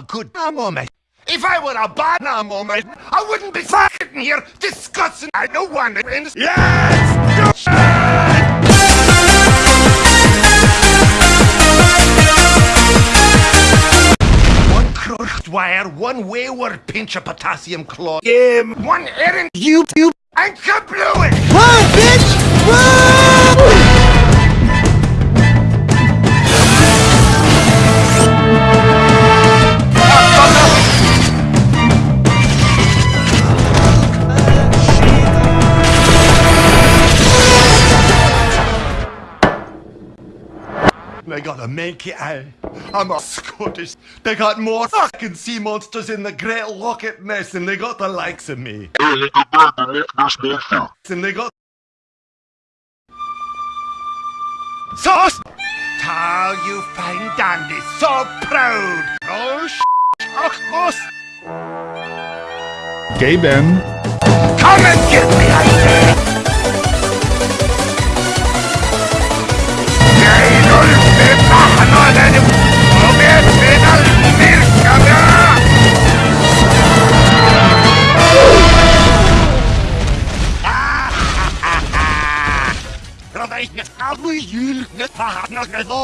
a good moment. If I were a bad moment, I wouldn't be fucking here discussing. I don't want to win. Yes! One crushed wire, one wayward pinch of potassium chlorate, game, one errant YouTube, and kablooey! Run, bitch! Run! They gotta make it out. I'm a Scottish. They got more fucking sea monsters in the Great Loch Ness than they got the likes of me. And they got Sauce! Tall you fine dandy, so proud! Oh, sh- oh, Gay Ben. Come and get Eich gadw i hwyl gyda hanner gydo.